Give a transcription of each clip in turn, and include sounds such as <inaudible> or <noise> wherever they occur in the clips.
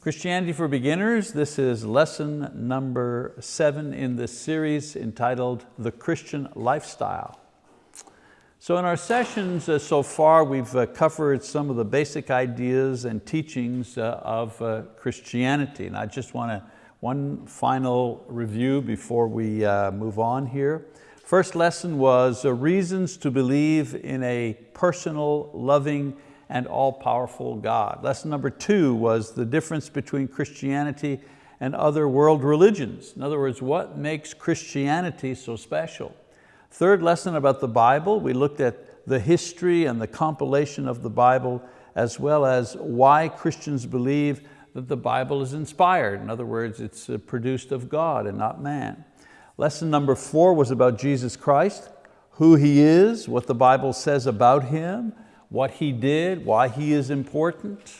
Christianity for Beginners, this is lesson number seven in this series entitled The Christian Lifestyle. So in our sessions uh, so far, we've uh, covered some of the basic ideas and teachings uh, of Christianity. And I just want to, one final review before we move on here. First lesson was reasons to believe in a personal, loving, and all-powerful God. Lesson number two was the difference between Christianity and other world religions. In other words, what makes Christianity so special? Third lesson about the Bible, we looked at the history and the compilation of the Bible as well as why Christians believe that the Bible is inspired. In other words, it's uh, produced of God and not man. Lesson number four was about Jesus Christ, who He is, what the Bible says about Him, what He did, why He is important.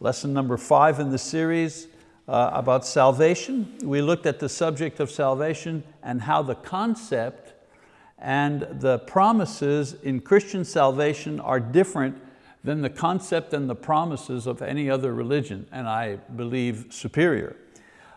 Lesson number five in the series uh, about salvation. We looked at the subject of salvation and how the concept and the promises in Christian salvation are different than the concept and the promises of any other religion, and I believe superior.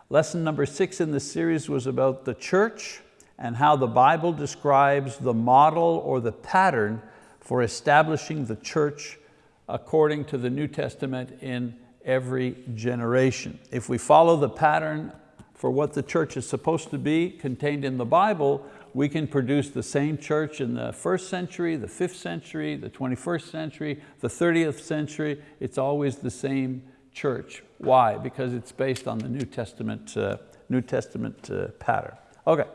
Lesson number six in the series was about the church and how the Bible describes the model or the pattern for establishing the church according to the New Testament in every generation. If we follow the pattern for what the church is supposed to be contained in the Bible, we can produce the same church in the first century, the fifth century, the 21st century, the 30th century. It's always the same church. Why? Because it's based on the New Testament, uh, New Testament uh, pattern. Okay,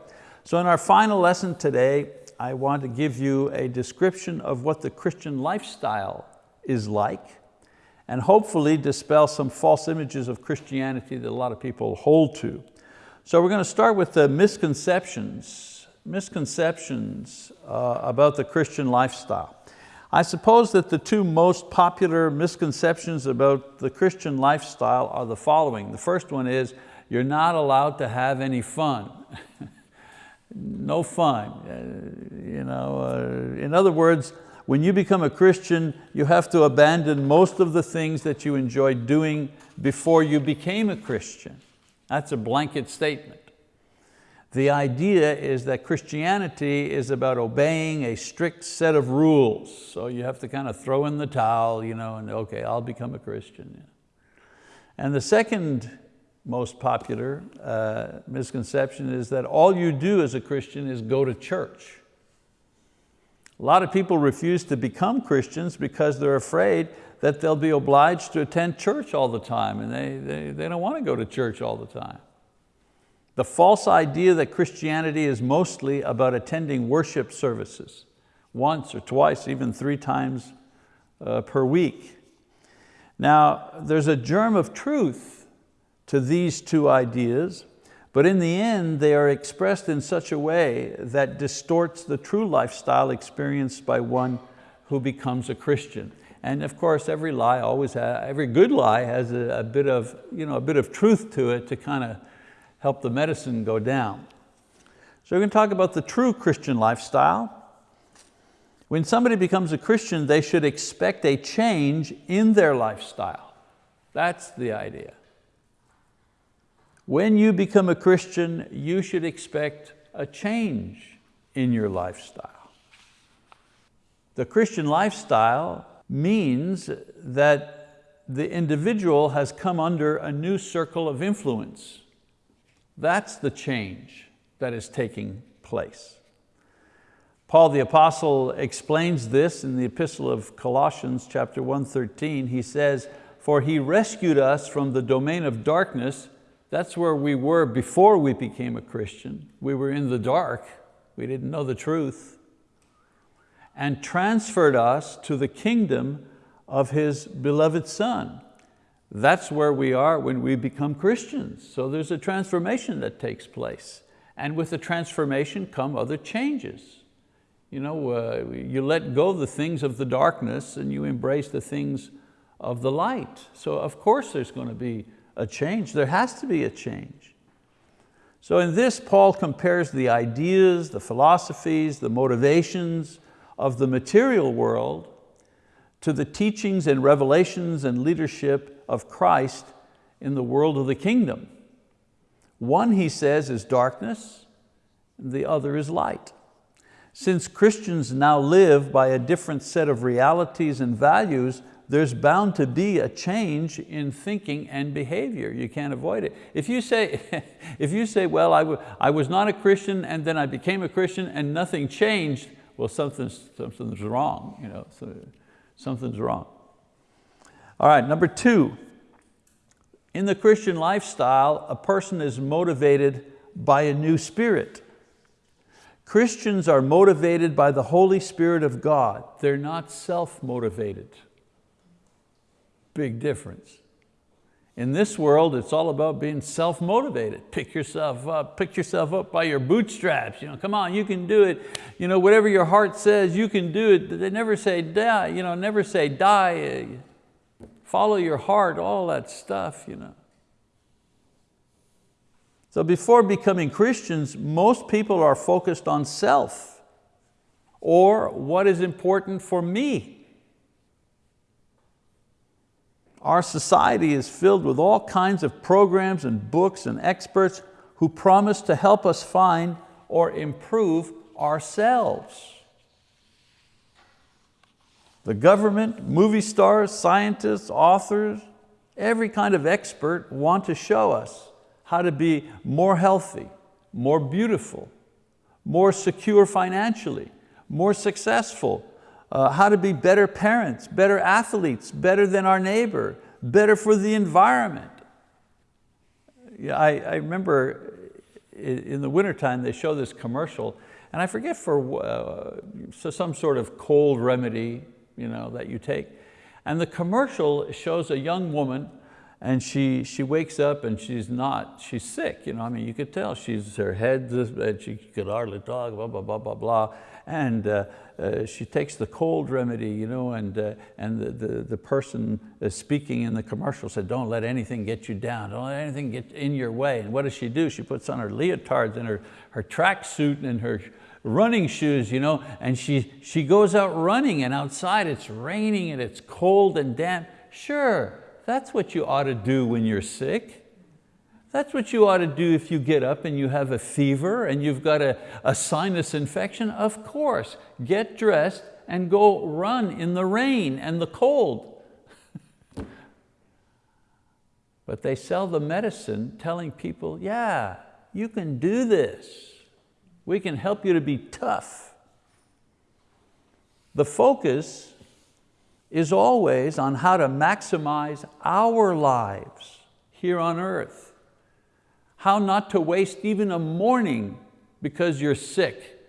so in our final lesson today, I want to give you a description of what the Christian lifestyle is like and hopefully dispel some false images of Christianity that a lot of people hold to. So we're going to start with the misconceptions, misconceptions uh, about the Christian lifestyle. I suppose that the two most popular misconceptions about the Christian lifestyle are the following. The first one is, you're not allowed to have any fun. No fun. Uh, you know, uh, in other words, when you become a Christian, you have to abandon most of the things that you enjoyed doing before you became a Christian. That's a blanket statement. The idea is that Christianity is about obeying a strict set of rules. So you have to kind of throw in the towel, you know, and okay, I'll become a Christian. And the second most popular uh, misconception is that all you do as a Christian is go to church. A lot of people refuse to become Christians because they're afraid that they'll be obliged to attend church all the time and they, they, they don't want to go to church all the time. The false idea that Christianity is mostly about attending worship services once or twice, even three times uh, per week. Now, there's a germ of truth to these two ideas, but in the end, they are expressed in such a way that distorts the true lifestyle experienced by one who becomes a Christian. And of course, every lie always has, every good lie has a, a, bit of, you know, a bit of truth to it to kind of help the medicine go down. So we're going to talk about the true Christian lifestyle. When somebody becomes a Christian, they should expect a change in their lifestyle. That's the idea. When you become a Christian, you should expect a change in your lifestyle. The Christian lifestyle means that the individual has come under a new circle of influence. That's the change that is taking place. Paul the apostle explains this in the epistle of Colossians chapter 1:13. He says, for he rescued us from the domain of darkness that's where we were before we became a Christian. We were in the dark, we didn't know the truth, and transferred us to the kingdom of His beloved Son. That's where we are when we become Christians. So there's a transformation that takes place. And with the transformation come other changes. You know, uh, you let go the things of the darkness and you embrace the things of the light. So of course there's going to be a change. There has to be a change. So in this, Paul compares the ideas, the philosophies, the motivations of the material world to the teachings and revelations and leadership of Christ in the world of the kingdom. One, he says, is darkness, the other is light. Since Christians now live by a different set of realities and values, there's bound to be a change in thinking and behavior. You can't avoid it. If you say, <laughs> if you say well, I, I was not a Christian and then I became a Christian and nothing changed, well, something's, something's wrong. You know, so something's wrong. All right, number two, in the Christian lifestyle, a person is motivated by a new spirit. Christians are motivated by the Holy Spirit of God. They're not self-motivated. Big difference. In this world, it's all about being self-motivated. Pick yourself up, pick yourself up by your bootstraps. You know, come on, you can do it. You know, whatever your heart says, you can do it. They never say die, you know, never say die follow your heart, all that stuff. You know. So before becoming Christians, most people are focused on self or what is important for me. Our society is filled with all kinds of programs and books and experts who promise to help us find or improve ourselves. The government, movie stars, scientists, authors, every kind of expert want to show us how to be more healthy, more beautiful, more secure financially, more successful, uh, how to be better parents, better athletes, better than our neighbor, better for the environment. Yeah, I, I remember in the wintertime they show this commercial and I forget for uh, so some sort of cold remedy you know, that you take. And the commercial shows a young woman and she, she wakes up and she's not, she's sick. You know, I mean, you could tell she's, her head, and she could hardly talk, blah, blah, blah, blah, blah. And uh, uh, she takes the cold remedy, you know, and, uh, and the, the, the person speaking in the commercial said, don't let anything get you down, don't let anything get in your way. And what does she do? She puts on her leotards and her, her track suit and her, running shoes, you know, and she, she goes out running and outside it's raining and it's cold and damp. Sure, that's what you ought to do when you're sick. That's what you ought to do if you get up and you have a fever and you've got a, a sinus infection. Of course, get dressed and go run in the rain and the cold. <laughs> but they sell the medicine telling people, yeah, you can do this. We can help you to be tough. The focus is always on how to maximize our lives here on earth. How not to waste even a morning because you're sick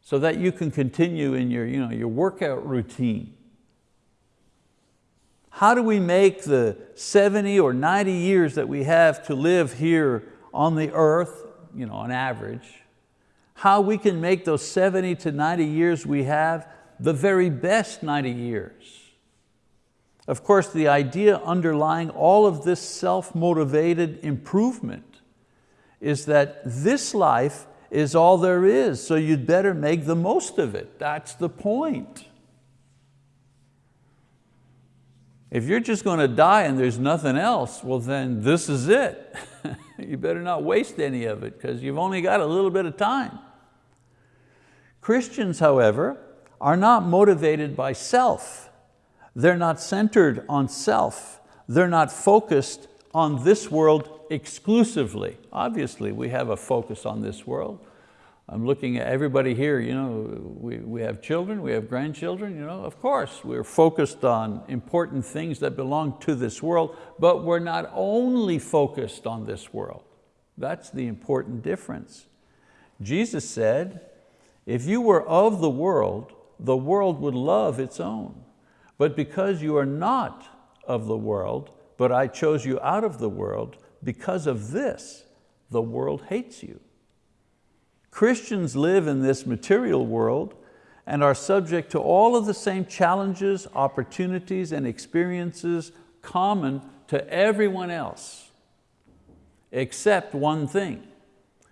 so that you can continue in your, you know, your workout routine. How do we make the 70 or 90 years that we have to live here on the earth, you know, on average, how we can make those 70 to 90 years we have the very best 90 years. Of course, the idea underlying all of this self-motivated improvement is that this life is all there is, so you'd better make the most of it. That's the point. If you're just going to die and there's nothing else, well then this is it. <laughs> you better not waste any of it because you've only got a little bit of time. Christians, however, are not motivated by self. They're not centered on self. They're not focused on this world exclusively. Obviously, we have a focus on this world. I'm looking at everybody here, you know, we, we have children, we have grandchildren, you know, of course, we're focused on important things that belong to this world, but we're not only focused on this world. That's the important difference. Jesus said, if you were of the world, the world would love its own. But because you are not of the world, but I chose you out of the world, because of this, the world hates you. Christians live in this material world and are subject to all of the same challenges, opportunities, and experiences common to everyone else, except one thing.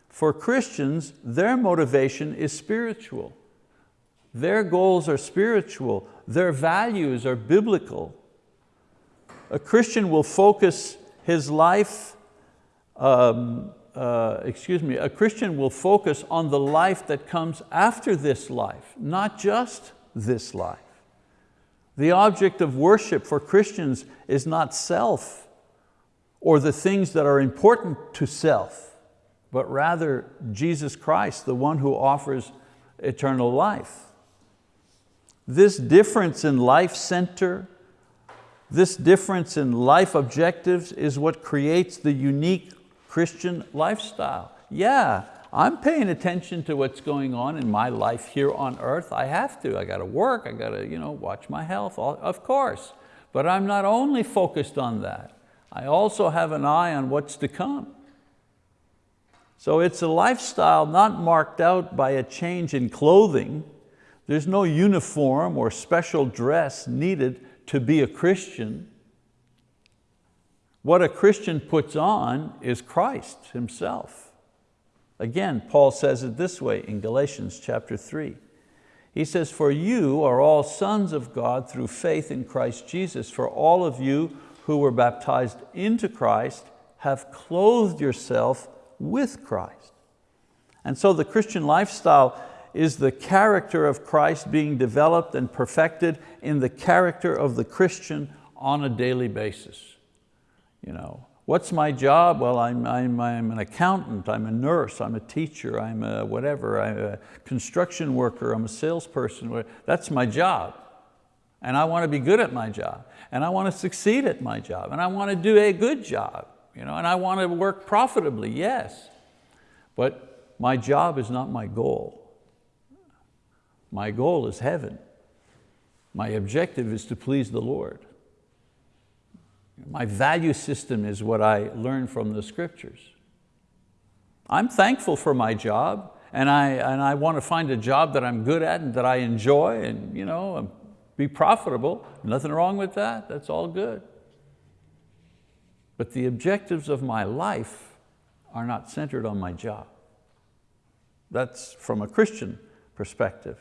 For Christians, their motivation is spiritual. Their goals are spiritual. Their values are biblical. A Christian will focus his life, um, uh, excuse me, a Christian will focus on the life that comes after this life, not just this life. The object of worship for Christians is not self or the things that are important to self, but rather Jesus Christ, the one who offers eternal life. This difference in life center, this difference in life objectives is what creates the unique Christian lifestyle. Yeah, I'm paying attention to what's going on in my life here on earth. I have to, I got to work, I got to you know, watch my health, of course. But I'm not only focused on that, I also have an eye on what's to come. So it's a lifestyle not marked out by a change in clothing. There's no uniform or special dress needed to be a Christian. What a Christian puts on is Christ himself. Again, Paul says it this way in Galatians chapter three. He says, for you are all sons of God through faith in Christ Jesus. For all of you who were baptized into Christ have clothed yourself with Christ. And so the Christian lifestyle is the character of Christ being developed and perfected in the character of the Christian on a daily basis. You know, What's my job? Well, I'm, I'm, I'm an accountant, I'm a nurse, I'm a teacher, I'm a whatever, I'm a construction worker, I'm a salesperson. That's my job. And I want to be good at my job. And I want to succeed at my job. And I want to do a good job. You know, and I want to work profitably, yes. But my job is not my goal. My goal is heaven. My objective is to please the Lord. My value system is what I learned from the scriptures. I'm thankful for my job and I, and I want to find a job that I'm good at and that I enjoy and you know, be profitable. Nothing wrong with that, that's all good. But the objectives of my life are not centered on my job. That's from a Christian perspective.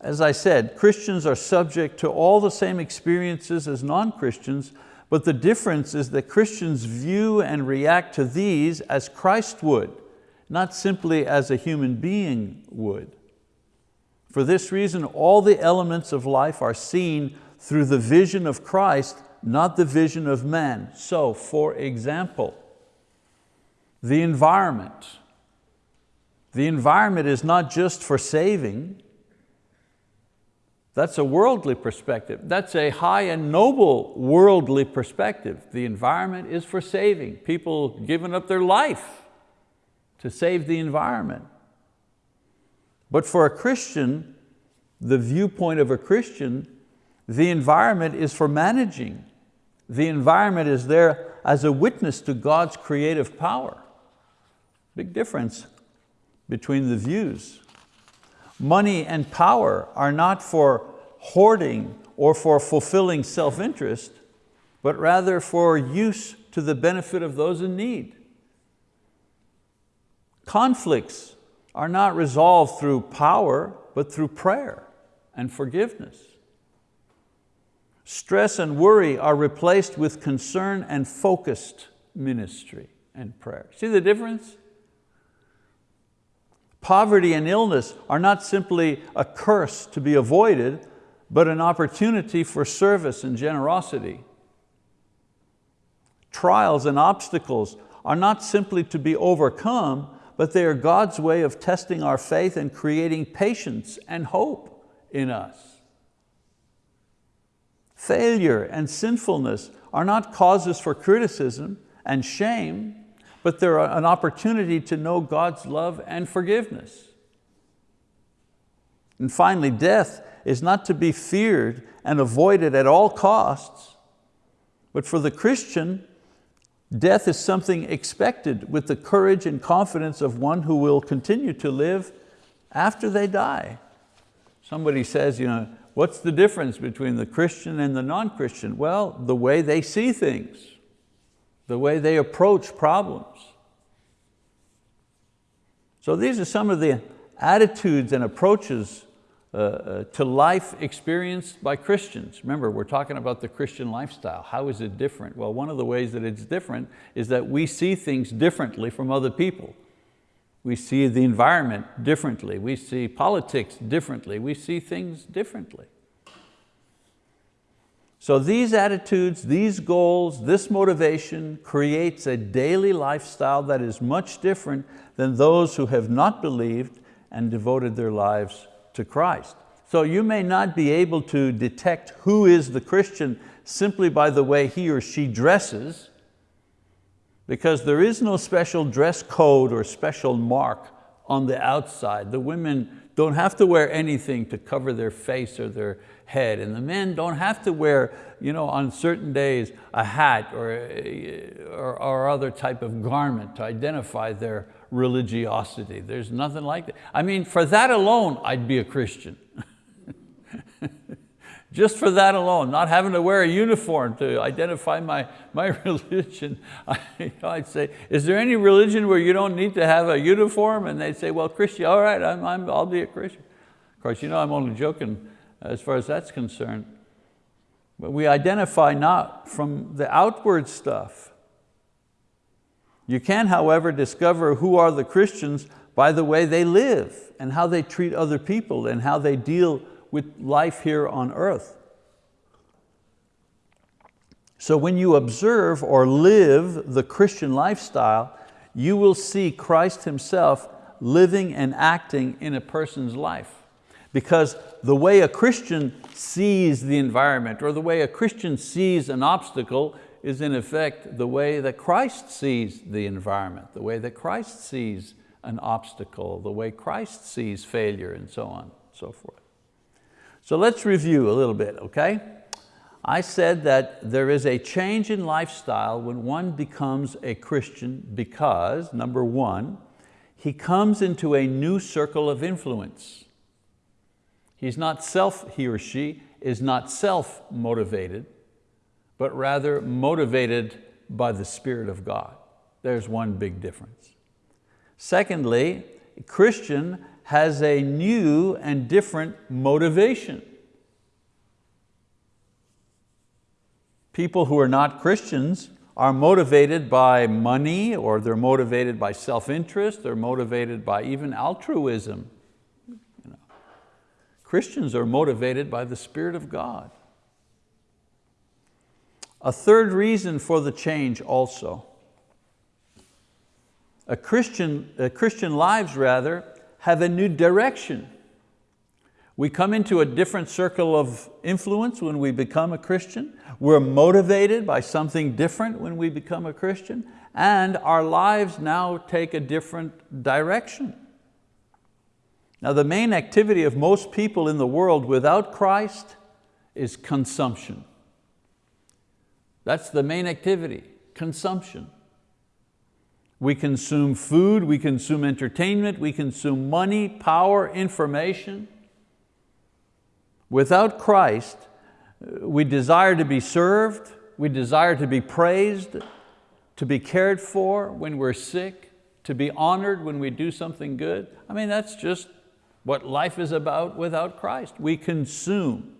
As I said, Christians are subject to all the same experiences as non-Christians, but the difference is that Christians view and react to these as Christ would, not simply as a human being would. For this reason, all the elements of life are seen through the vision of Christ, not the vision of man. So, for example, the environment. The environment is not just for saving, that's a worldly perspective. That's a high and noble worldly perspective. The environment is for saving. People giving up their life to save the environment. But for a Christian, the viewpoint of a Christian, the environment is for managing. The environment is there as a witness to God's creative power. Big difference between the views. Money and power are not for hoarding or for fulfilling self-interest, but rather for use to the benefit of those in need. Conflicts are not resolved through power, but through prayer and forgiveness. Stress and worry are replaced with concern and focused ministry and prayer. See the difference? Poverty and illness are not simply a curse to be avoided, but an opportunity for service and generosity. Trials and obstacles are not simply to be overcome, but they are God's way of testing our faith and creating patience and hope in us. Failure and sinfulness are not causes for criticism and shame, but they're an opportunity to know God's love and forgiveness. And finally, death is not to be feared and avoided at all costs, but for the Christian, death is something expected with the courage and confidence of one who will continue to live after they die. Somebody says, you know, what's the difference between the Christian and the non-Christian? Well, the way they see things the way they approach problems. So these are some of the attitudes and approaches uh, uh, to life experienced by Christians. Remember, we're talking about the Christian lifestyle. How is it different? Well, one of the ways that it's different is that we see things differently from other people. We see the environment differently. We see politics differently. We see things differently. So these attitudes, these goals, this motivation creates a daily lifestyle that is much different than those who have not believed and devoted their lives to Christ. So you may not be able to detect who is the Christian simply by the way he or she dresses, because there is no special dress code or special mark on the outside. The women don't have to wear anything to cover their face or their head, and the men don't have to wear you know, on certain days a hat or, or, or other type of garment to identify their religiosity. There's nothing like that. I mean, for that alone, I'd be a Christian. <laughs> Just for that alone, not having to wear a uniform to identify my, my <laughs> religion, I, would say, is there any religion where you don't need to have a uniform? And they'd say, well, Christian, all right, I'm, I'm, I'll be a Christian. Of course, you know I'm only joking as far as that's concerned. But we identify not from the outward stuff. You can, however, discover who are the Christians by the way they live and how they treat other people and how they deal with life here on earth. So when you observe or live the Christian lifestyle, you will see Christ Himself living and acting in a person's life. Because the way a Christian sees the environment or the way a Christian sees an obstacle is in effect the way that Christ sees the environment, the way that Christ sees an obstacle, the way Christ sees failure and so on and so forth. So let's review a little bit, okay? I said that there is a change in lifestyle when one becomes a Christian because, number one, he comes into a new circle of influence. He's not self, he or she is not self-motivated, but rather motivated by the Spirit of God. There's one big difference. Secondly, Christian has a new and different motivation. People who are not Christians are motivated by money or they're motivated by self-interest, they're motivated by even altruism. Christians are motivated by the Spirit of God. A third reason for the change also. A Christian, a Christian lives rather have a new direction. We come into a different circle of influence when we become a Christian. We're motivated by something different when we become a Christian and our lives now take a different direction. Now the main activity of most people in the world without Christ is consumption. That's the main activity, consumption. We consume food, we consume entertainment, we consume money, power, information. Without Christ, uh, we desire to be served, we desire to be praised, to be cared for when we're sick, to be honored when we do something good. I mean, that's just what life is about without Christ. We consume.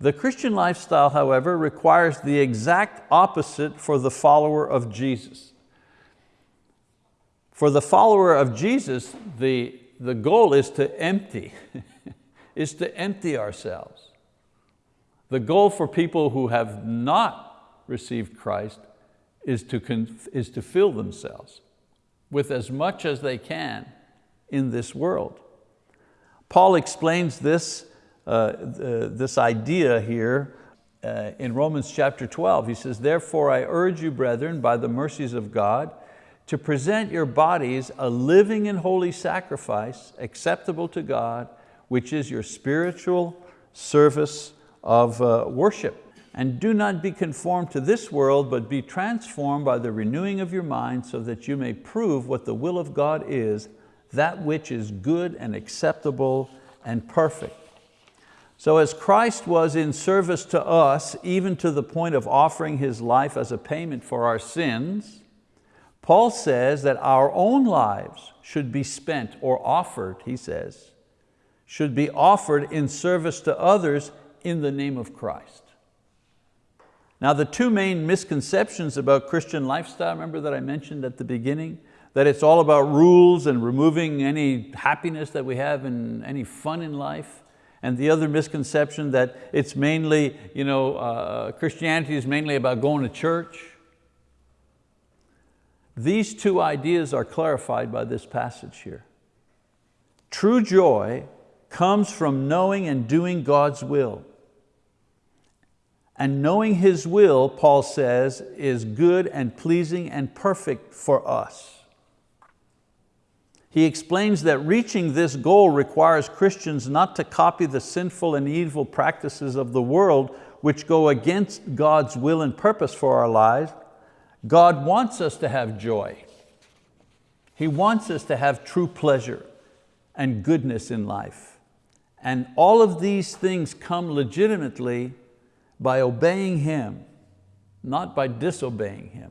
The Christian lifestyle, however, requires the exact opposite for the follower of Jesus. For the follower of Jesus, the, the goal is to empty, <laughs> is to empty ourselves. The goal for people who have not received Christ is to, is to fill themselves with as much as they can in this world. Paul explains this, uh, uh, this idea here uh, in Romans chapter 12. He says, therefore I urge you, brethren, by the mercies of God, to present your bodies a living and holy sacrifice acceptable to God, which is your spiritual service of uh, worship. And do not be conformed to this world, but be transformed by the renewing of your mind so that you may prove what the will of God is, that which is good and acceptable and perfect. So as Christ was in service to us, even to the point of offering His life as a payment for our sins, Paul says that our own lives should be spent or offered, he says, should be offered in service to others in the name of Christ. Now the two main misconceptions about Christian lifestyle, remember that I mentioned at the beginning? That it's all about rules and removing any happiness that we have and any fun in life. And the other misconception that it's mainly, you know, uh, Christianity is mainly about going to church. These two ideas are clarified by this passage here. True joy comes from knowing and doing God's will. And knowing His will, Paul says, is good and pleasing and perfect for us. He explains that reaching this goal requires Christians not to copy the sinful and evil practices of the world which go against God's will and purpose for our lives. God wants us to have joy. He wants us to have true pleasure and goodness in life. And all of these things come legitimately by obeying Him, not by disobeying Him.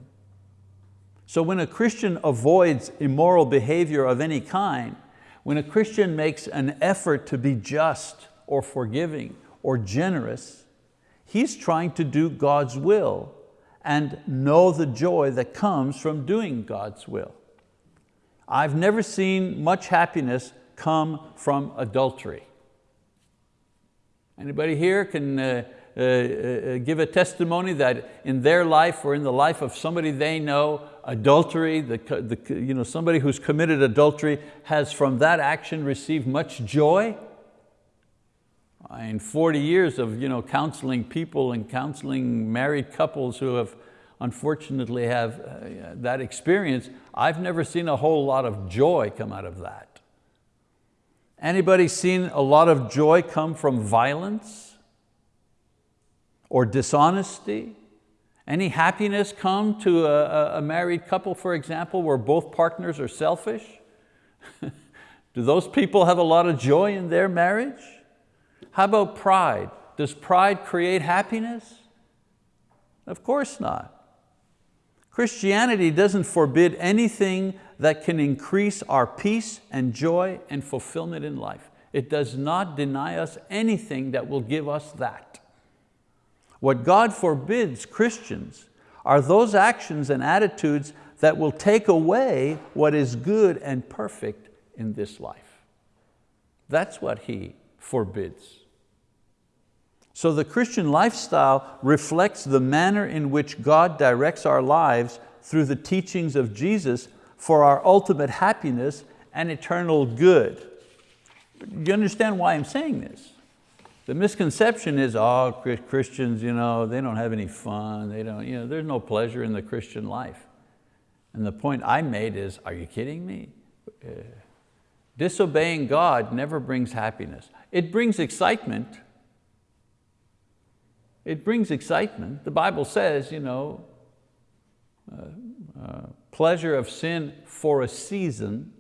So when a Christian avoids immoral behavior of any kind, when a Christian makes an effort to be just or forgiving or generous, he's trying to do God's will and know the joy that comes from doing God's will. I've never seen much happiness come from adultery. Anybody here can uh, uh, uh, give a testimony that in their life or in the life of somebody they know, adultery, the, the, you know, somebody who's committed adultery has from that action received much joy? In 40 years of you know, counseling people and counseling married couples who have unfortunately have uh, that experience, I've never seen a whole lot of joy come out of that. Anybody seen a lot of joy come from violence or dishonesty? Any happiness come to a, a married couple, for example, where both partners are selfish? <laughs> Do those people have a lot of joy in their marriage? How about pride? Does pride create happiness? Of course not. Christianity doesn't forbid anything that can increase our peace and joy and fulfillment in life. It does not deny us anything that will give us that. What God forbids Christians are those actions and attitudes that will take away what is good and perfect in this life. That's what He forbids. So the Christian lifestyle reflects the manner in which God directs our lives through the teachings of Jesus for our ultimate happiness and eternal good. Do you understand why I'm saying this? The misconception is, oh, Christians, you know, they don't have any fun, they don't, you know, there's no pleasure in the Christian life. And the point I made is, are you kidding me? Uh, disobeying God never brings happiness. It brings excitement. It brings excitement. The Bible says, you know, uh, uh, pleasure of sin for a season,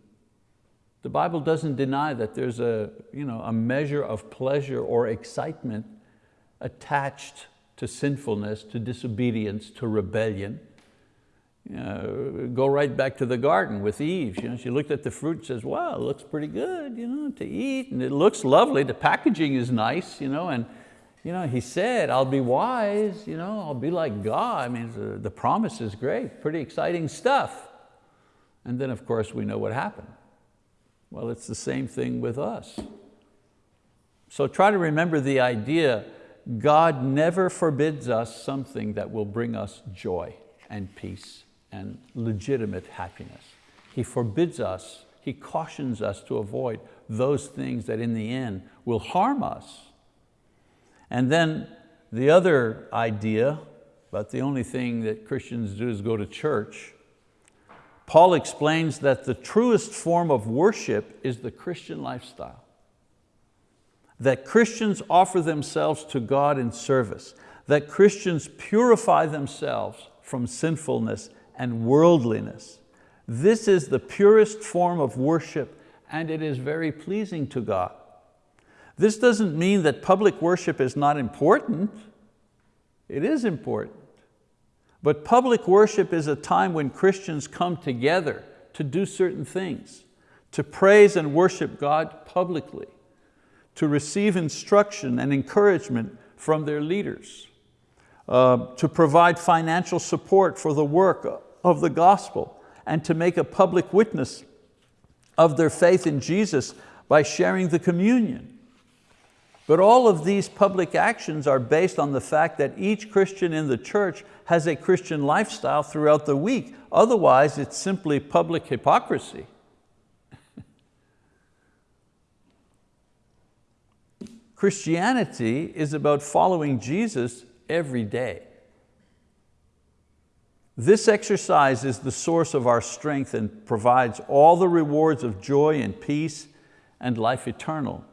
the Bible doesn't deny that there's a, you know, a measure of pleasure or excitement attached to sinfulness, to disobedience, to rebellion. You know, go right back to the garden with Eve. You know, she looked at the fruit and says, wow, it looks pretty good you know, to eat and it looks lovely. The packaging is nice. You know, and you know, he said, I'll be wise, you know, I'll be like God. I mean, the, the promise is great, pretty exciting stuff. And then of course we know what happened. Well, it's the same thing with us. So try to remember the idea, God never forbids us something that will bring us joy and peace and legitimate happiness. He forbids us, He cautions us to avoid those things that in the end will harm us and then the other idea, but the only thing that Christians do is go to church, Paul explains that the truest form of worship is the Christian lifestyle. That Christians offer themselves to God in service, that Christians purify themselves from sinfulness and worldliness. This is the purest form of worship and it is very pleasing to God. This doesn't mean that public worship is not important. It is important. But public worship is a time when Christians come together to do certain things, to praise and worship God publicly. to receive instruction and encouragement from their leaders, uh, to provide financial support for the work of the gospel, and to make a public witness of their faith in Jesus by sharing the communion. But all of these public actions are based on the fact that each Christian in the church has a Christian lifestyle throughout the week. Otherwise, it's simply public hypocrisy. <laughs> Christianity is about following Jesus every day. This exercise is the source of our strength and provides all the rewards of joy and peace and life eternal.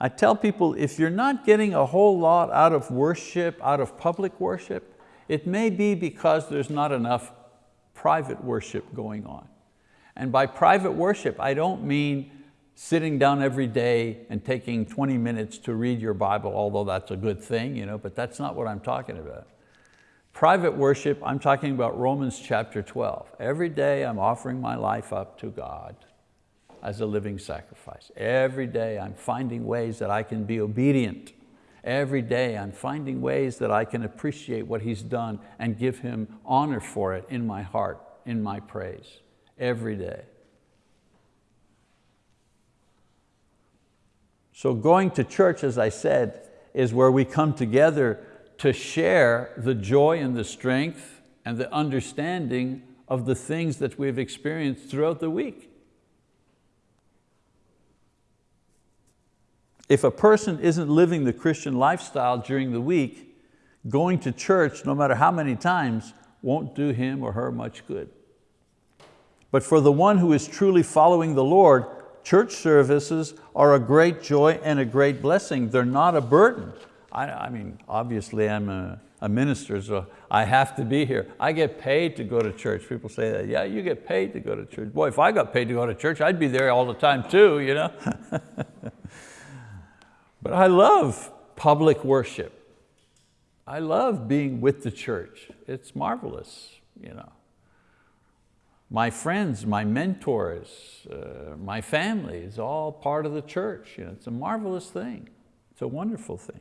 I tell people if you're not getting a whole lot out of worship, out of public worship, it may be because there's not enough private worship going on. And by private worship, I don't mean sitting down every day and taking 20 minutes to read your Bible, although that's a good thing, you know, but that's not what I'm talking about. Private worship, I'm talking about Romans chapter 12. Every day I'm offering my life up to God as a living sacrifice. Every day I'm finding ways that I can be obedient. Every day I'm finding ways that I can appreciate what He's done and give Him honor for it in my heart, in my praise, every day. So going to church, as I said, is where we come together to share the joy and the strength and the understanding of the things that we've experienced throughout the week. If a person isn't living the Christian lifestyle during the week, going to church, no matter how many times, won't do him or her much good. But for the one who is truly following the Lord, church services are a great joy and a great blessing. They're not a burden. I, I mean, obviously I'm a, a, minister, so I have to be here. I get paid to go to church. People say that, yeah, you get paid to go to church. Boy, if I got paid to go to church, I'd be there all the time too, you know? <laughs> But I love public worship. I love being with the church. It's marvelous. You know. My friends, my mentors, uh, my family is all part of the church. You know, it's a marvelous thing. It's a wonderful thing.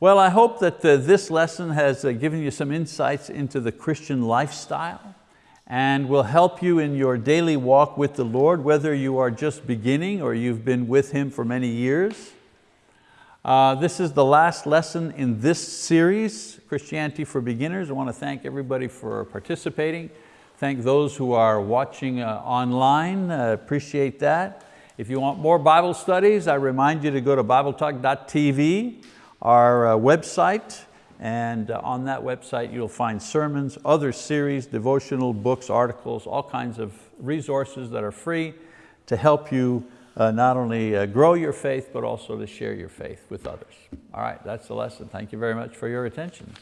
Well, I hope that uh, this lesson has uh, given you some insights into the Christian lifestyle and will help you in your daily walk with the Lord, whether you are just beginning or you've been with Him for many years. Uh, this is the last lesson in this series, Christianity for Beginners. I want to thank everybody for participating. Thank those who are watching uh, online, uh, appreciate that. If you want more Bible studies, I remind you to go to BibleTalk.tv, our uh, website, and uh, on that website you'll find sermons, other series, devotional books, articles, all kinds of resources that are free to help you uh, not only uh, grow your faith, but also to share your faith with others. All right, that's the lesson. Thank you very much for your attention.